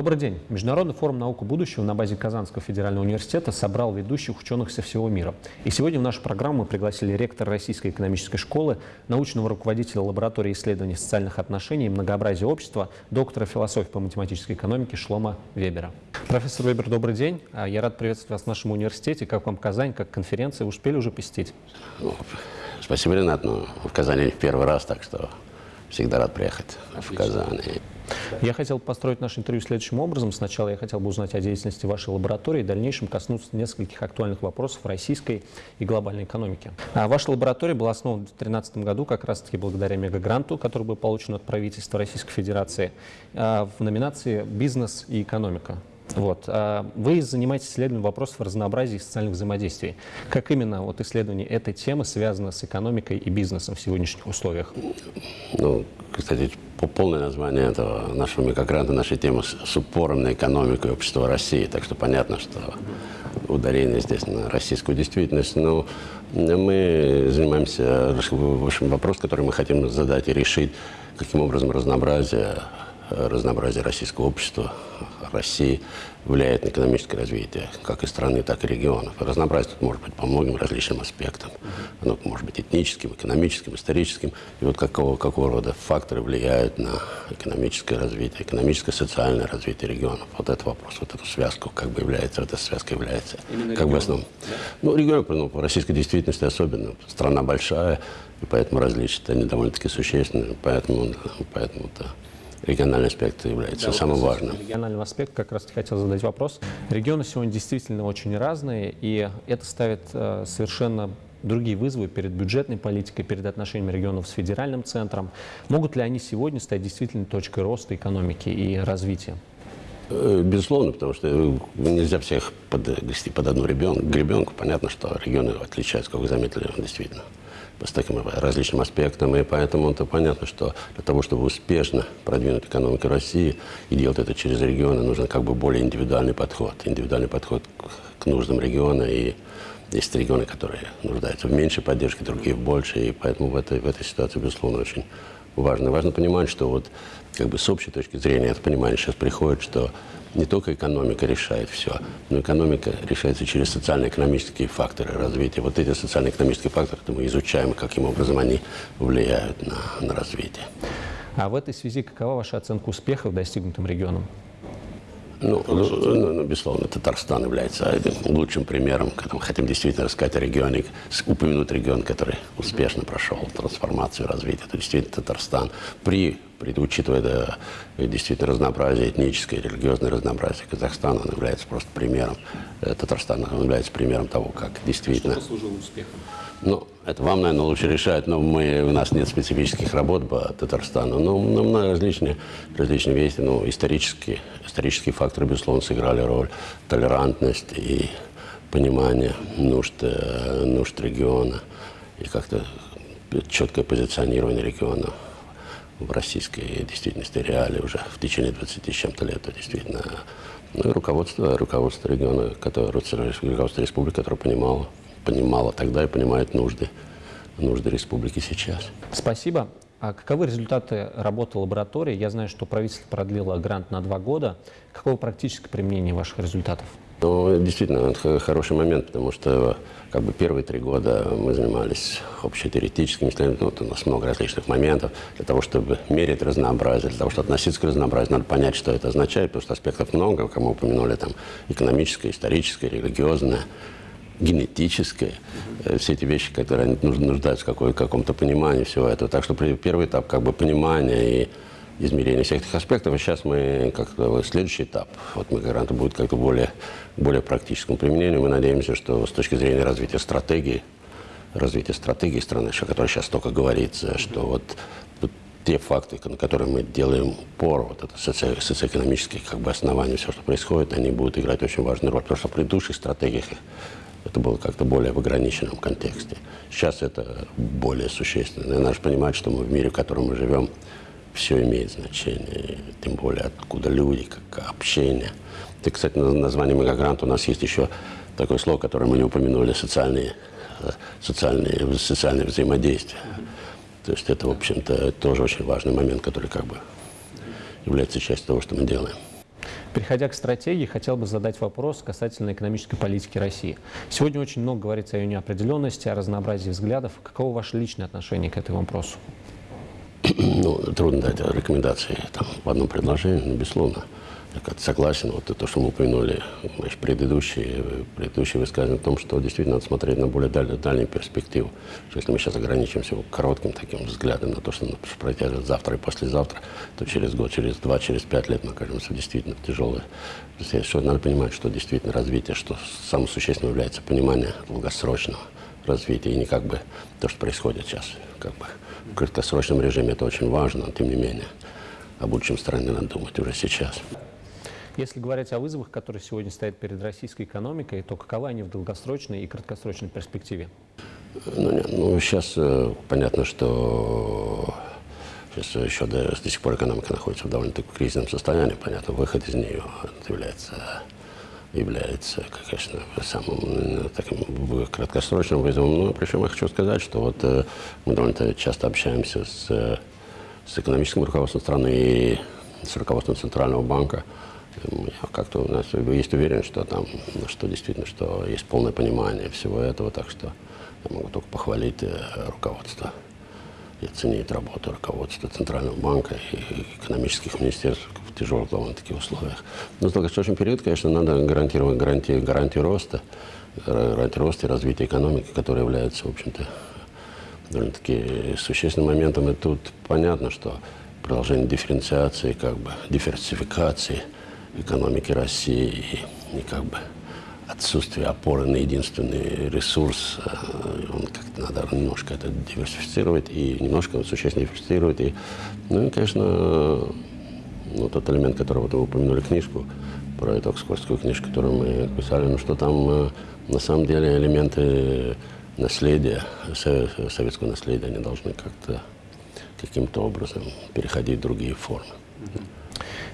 Добрый день. Международный форум «Наука будущего» на базе Казанского федерального университета собрал ведущих ученых со всего мира. И сегодня в нашу программу мы пригласили ректора Российской экономической школы, научного руководителя лаборатории исследований социальных отношений и многообразия общества, доктора философии по математической экономике Шлома Вебера. Профессор Вебер, добрый день. А, я рад приветствовать вас в нашем университете. Как вам Казань, как конференция? Вы успели уже посетить? Ну, спасибо, Ренат. Ну, в Казани в первый раз, так что всегда рад приехать Отлично. в Казань. Я хотел построить наше интервью следующим образом. Сначала я хотел бы узнать о деятельности вашей лаборатории, в дальнейшем коснуться нескольких актуальных вопросов российской и глобальной экономики. А ваша лаборатория была основана в 2013 году как раз-таки благодаря мегагранту, который был получен от правительства Российской Федерации а, в номинации «Бизнес и экономика». Вот. А вы занимаетесь исследованием вопросов разнообразия и социальных взаимодействий. Как именно вот исследование этой темы связано с экономикой и бизнесом в сегодняшних условиях? Ну, кстати, полное название этого нашего микрогранта, нашей темы с упором на экономику и общество России. Так что понятно, что ударение здесь на российскую действительность. Но мы занимаемся, в общем, вопрос, который мы хотим задать и решить, каким образом разнообразие разнообразие российского общества, России влияет на экономическое развитие как и страны, так и регионов. И разнообразие тут может быть по многим различным аспектам. Оно может быть этническим, экономическим, историческим. И вот какого, какого рода факторы влияют на экономическое развитие, экономическое, социальное развитие регионов. Вот этот вопрос, вот эту связку как бы является, вот эта связка является Именно как регион. бы основным. Да? Ну, регион, ну, по российской действительности особенно. Страна большая, и поэтому различия они довольно-таки существенные. Поэтому, поэтому-то региональный аспект является да, самым вот важным. Региональный аспект, как раз хотел задать вопрос. Регионы сегодня действительно очень разные, и это ставит э, совершенно другие вызовы перед бюджетной политикой, перед отношениями регионов с федеральным центром. Могут ли они сегодня стать действительно точкой роста экономики и развития? Э, безусловно, потому что э, нельзя всех подгрести под одну ребенку, гребенку. Понятно, что регионы отличаются, как вы заметили, действительно с таким различным аспектом, и поэтому это понятно, что для того, чтобы успешно продвинуть экономику России и делать это через регионы, нужен как бы более индивидуальный подход, индивидуальный подход к нуждам региона, и есть регионы, которые нуждаются в меньшей поддержке, другие в большей, и поэтому в этой, в этой ситуации, безусловно, очень важно. Важно понимать, что вот как бы с общей точки зрения это понимание сейчас приходит, что не только экономика решает все, но экономика решается через социально-экономические факторы развития. Вот эти социально-экономические факторы мы изучаем, каким образом они влияют на, на развитие. А в этой связи какова ваша оценка успехов достигнутым регионом? Ну, ну, ну, ну, безусловно, Татарстан является лучшим примером, когда мы хотим действительно рассказать о регионе, упомянуть регион, который успешно прошел трансформацию, развитие. Это действительно Татарстан. При, учитывая да, действительно разнообразие, этническое, религиозное разнообразие Казахстана, он является просто примером. Э, Татарстан он является примером того, как действительно... Что послужило успехом? Ну, это вам, наверное, лучше решать, но мы, у нас нет специфических работ по Татарстану. Но, но много различные, различные вещи, ну, исторические, исторические факторы, безусловно, сыграли роль. Толерантность и понимание нужд, э, нужд региона и как-то четкое позиционирование региона в российской действительности реалии уже в течение 20 с чем-то лет. Действительно, ну руководство, руководство региона, которое, руководство республики, которое понимало понимала тогда и понимает нужды, нужды республики сейчас. Спасибо. А каковы результаты работы лаборатории? Я знаю, что правительство продлило грант на два года. Какое практическое применение ваших результатов? Ну, действительно, это хороший момент, потому что как бы первые три года мы занимались общетеоретическими исследованиями, ну, вот у нас много различных моментов. Для того, чтобы мерить разнообразие, для того, чтобы относиться к разнообразию, надо понять, что это означает, потому что аспектов много, как мы упомянули, там, экономическое, историческое, религиозное генетическое, э, все эти вещи, которые нуждаются в каком-то понимании всего этого. Так что первый этап как бы понимания и измерения всех этих аспектов, а сейчас мы как-то следующий этап, вот мы гаранты будет как-то более, более практическому применению. Мы надеемся, что с точки зрения развития стратегии, развития стратегии страны, о которой сейчас только говорится, что вот те факты, на которые мы делаем упор, вот это соци социоэкономические как бы основания, все, что происходит, они будут играть очень важную роль. Потому что в предыдущих стратегиях это было как-то более в ограниченном контексте. Сейчас это более существенно. И надо же понимать, что мы в мире, в котором мы живем, все имеет значение. Тем более, откуда люди, как общение. И, кстати, на названии Мегагрант у нас есть еще такое слово, которое мы не упомянули, социальные, социальные, социальные взаимодействия. То есть это, в общем-то, тоже очень важный момент, который как бы является частью того, что мы делаем. Переходя к стратегии, хотел бы задать вопрос касательно экономической политики России. Сегодня очень много говорится о ее неопределенности, о разнообразии взглядов. Каково ваше личное отношение к этому вопросу? Ну, трудно дать рекомендации там, в одном предложении, но, безусловно, я согласен. Вот то, что мы упомянули, значит, предыдущие, предыдущие высказывания о том, что действительно надо смотреть на более даль, дальнюю перспективу. Что если мы сейчас ограничимся коротким таким взглядом на то, что произойдет завтра и послезавтра, то через год, через два, через пять лет мы окажемся действительно в тяжелой что Надо понимать, что действительно развитие, что самым существенным является понимание долгосрочного развития, и не как бы то, что происходит сейчас. Как бы в краткосрочном режиме это очень важно, но тем не менее о будущем страны надо думать уже сейчас. Если говорить о вызовах, которые сегодня стоят перед российской экономикой, то каковы они в долгосрочной и краткосрочной перспективе? Ну, нет, ну сейчас э, понятно, что сейчас еще до, до сих пор экономика находится в довольно-таки кризисном состоянии. Понятно, выход из нее является является, конечно, самым э, таким краткосрочным вызовом. Но причем я хочу сказать, что вот э, мы довольно часто общаемся с, с экономическим руководством страны и с руководством Центрального банка. Как-то у нас есть уверенность, что там, что действительно, что есть полное понимание всего этого, так что я могу только похвалить э, руководство и оценить работу руководства Центрального банка и экономических министерств в тяжелых довольно-таки условиях. Но в долгосрочный период, конечно, надо гарантировать гарантии, гарантию роста, гарантию роста и развития экономики, которая является, в общем-то, довольно-таки существенным моментом. И тут понятно, что продолжение дифференциации, как бы диверсификации – экономики России и, и как бы отсутствие опоры на единственный ресурс, э, он как-то надо немножко это диверсифицировать и немножко существенно диверсифицировать. И, ну и, конечно, ну, тот элемент, который вот вы упомянули книжку, про эту оксфордскую книжку, которую мы писали, ну что там э, на самом деле элементы наследия, советского наследия, они должны как-то каким-то образом переходить в другие формы.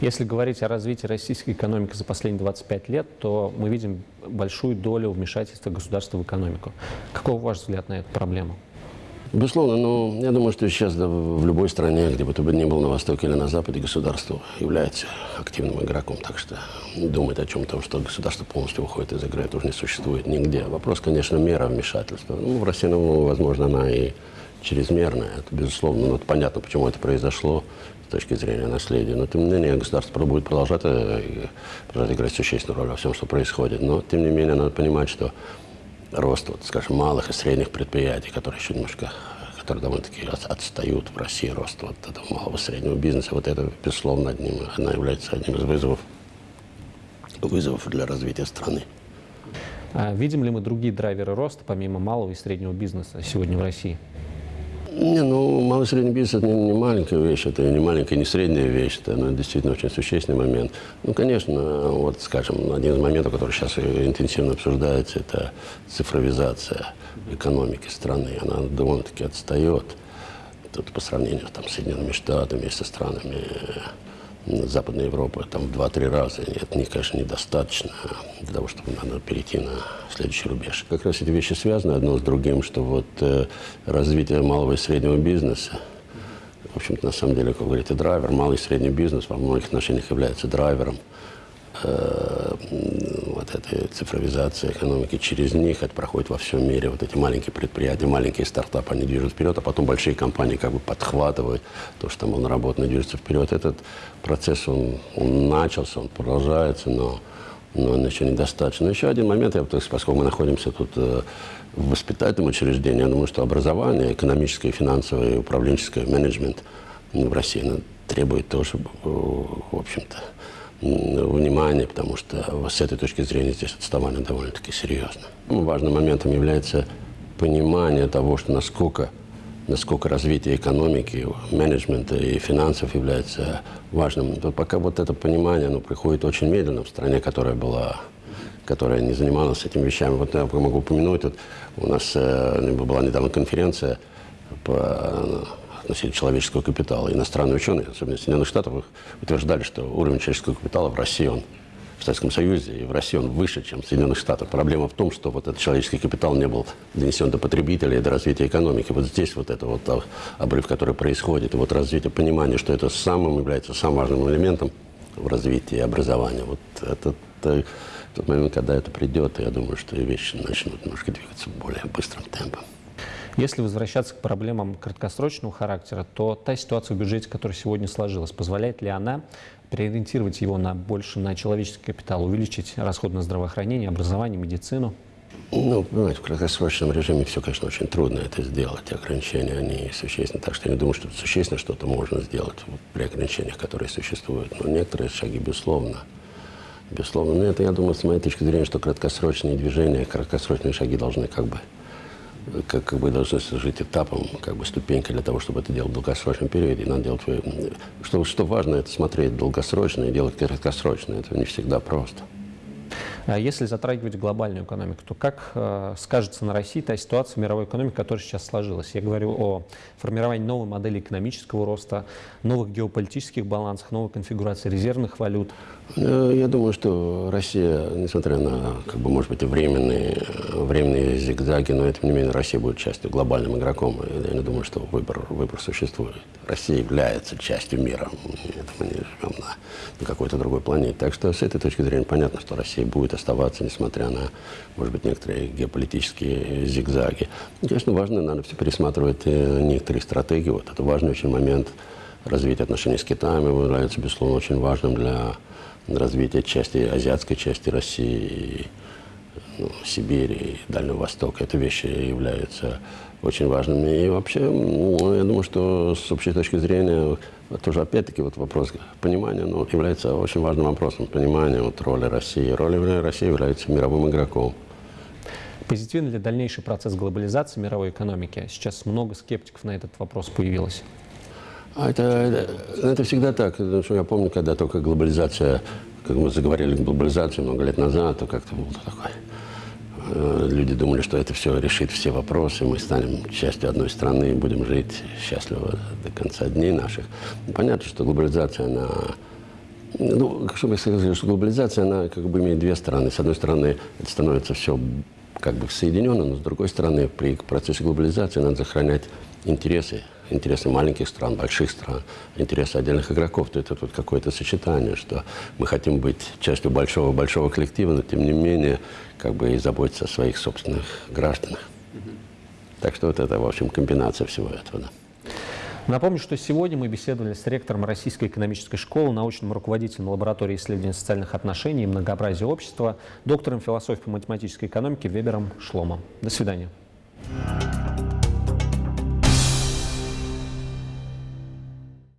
Если говорить о развитии российской экономики за последние 25 лет, то мы видим большую долю вмешательства государства в экономику. Каков ваш взгляд на эту проблему? Безусловно, но ну, я думаю, что сейчас да, в любой стране, где бы то ни был на Востоке или на Западе, государство является активным игроком. Так что думать о чем-то, что государство полностью выходит из игры, это уже не существует нигде. Вопрос, конечно, мера вмешательства. Ну, в России, ну, возможно, она и чрезмерная, это безусловно. Но это понятно, почему это произошло с точки зрения наследия. Но, тем не менее, государство пробует продолжать, э, продолжать играть существенную роль во всем, что происходит. Но, тем не менее, надо понимать, что рост, вот, скажем, малых и средних предприятий, которые еще немножко которые довольно-таки отстают в России, рост вот этого малого и среднего бизнеса, вот это, безусловно, одним, она является одним из вызовов, вызовов для развития страны. А видим ли мы другие драйверы роста, помимо малого и среднего бизнеса сегодня в России? Не, ну, малый и средний бизнес – это не, не маленькая вещь, это не маленькая, не средняя вещь, это ну, действительно очень существенный момент. Ну, конечно, вот, скажем, один из моментов, который сейчас интенсивно обсуждается, это цифровизация экономики страны. Она довольно-таки отстает тут по сравнению там, с Соединенными Штатами, со странами Западной Европы там в 2-3 раза. Это, не, конечно, недостаточно для того, чтобы надо перейти на следующий рубеж. Как раз эти вещи связаны одно с другим, что вот э, развитие малого и среднего бизнеса, в общем-то, на самом деле, как говорите, драйвер, малый и средний бизнес во многих отношениях является драйвером э, этой цифровизации экономики. Через них это проходит во всем мире. Вот эти маленькие предприятия, маленькие стартапы, они движут вперед, а потом большие компании как бы подхватывают то, что там было наработано, движется вперед. Этот процесс, он, он начался, он продолжается, но, но он еще недостаточно. Еще один момент, я, поскольку мы находимся тут э, в воспитательном учреждении, я думаю, что образование, экономическое, финансовое, управленческое, менеджмент в России требует тоже, э, в общем-то, внимания, потому что с этой точки зрения здесь отставание довольно-таки серьезно. Ну, важным моментом является понимание того, что насколько, насколько развитие экономики, менеджмента и финансов является важным. Пока вот это понимание оно приходит очень медленно в стране, которая была которая не занималась этими вещами. Вот я могу упомянуть, вот у нас э, была недавно конференция по относительно человеческого капитала. Иностранные ученые, особенно Соединенных Штатов, утверждали, что уровень человеческого капитала в России, он в Советском Союзе и в России он выше, чем в Соединенных Штатах. Проблема в том, что вот этот человеческий капитал не был донесен до потребителя и до развития экономики. Вот здесь вот это вот обрыв, который происходит, и вот развитие понимания, что это самым является самым важным элементом в развитии образования. Вот это э, тот момент, когда это придет, я думаю, что вещи начнут немножко двигаться более. Если возвращаться к проблемам краткосрочного характера, то та ситуация в бюджете, которая сегодня сложилась, позволяет ли она переориентировать его на больше на человеческий капитал, увеличить расход на здравоохранение, образование, медицину? Ну, понимаете, в краткосрочном режиме все, конечно, очень трудно это сделать. Ограничения, они существенны. Так что я не думаю, что существенно что-то можно сделать при ограничениях, которые существуют. Но некоторые шаги, безусловно, безусловно. Но это, я думаю, с моей точки зрения, что краткосрочные движения, краткосрочные шаги должны как бы как, как бы должны служить этапом, как бы ступенькой для того, чтобы это делать в долгосрочном периоде. И надо делать, что, что важно, это смотреть долгосрочно и делать краткосрочно. Это не всегда просто. А если затрагивать глобальную экономику, то как э, скажется на России та ситуация мировой экономики, которая сейчас сложилась? Я говорю о формировании новой модели экономического роста, новых геополитических балансах, новой конфигурации резервных валют. Э, я думаю, что Россия, несмотря на, как бы, может быть, и временные, временные зигзаги, но тем не менее Россия будет частью глобальным игроком. Я не думаю, что выбор, выбор существует. Россия является частью мира. Это мы не живем на, на какой-то другой планете. Так что с этой точки зрения понятно, что Россия будет оставаться, несмотря на, может быть, некоторые геополитические зигзаги. И, конечно, важно, надо все пересматривать э, некоторые стратегии. Вот это важный очень момент развития отношений с Китаем является, безусловно, очень важным для развития части, азиатской части России, ну, Сибири и Дальнего Востока. Это вещи являются очень важными. И вообще, ну, я думаю, что с общей точки зрения, тоже опять-таки вот вопрос понимания ну, является очень важным вопросом. Понимания вот, роли России. Роль России является мировым игроком. Позитивен ли дальнейший процесс глобализации мировой экономики? Сейчас много скептиков на этот вопрос появилось. А это, это, это всегда так. Что я помню, когда только глобализация, как мы заговорили глобализацию много лет назад, то как-то был такой Э, люди думали, что это все решит все вопросы, мы станем частью одной страны будем жить счастливо до конца дней наших. Понятно, что глобализация, она... Ну, что бы я сказал, что глобализация, она как бы имеет две стороны. С одной стороны, это становится все как бы соединено, но с другой стороны, при процессе глобализации надо сохранять интересы интересы маленьких стран, больших стран, интересы отдельных игроков, то это тут какое-то сочетание, что мы хотим быть частью большого-большого коллектива, но тем не менее как бы и заботиться о своих собственных гражданах. Так что вот это, в общем, комбинация всего этого. Да. Напомню, что сегодня мы беседовали с ректором Российской экономической школы, научным руководителем лаборатории исследований социальных отношений и многообразия общества, доктором философии математической экономики Вебером Шломом. До свидания.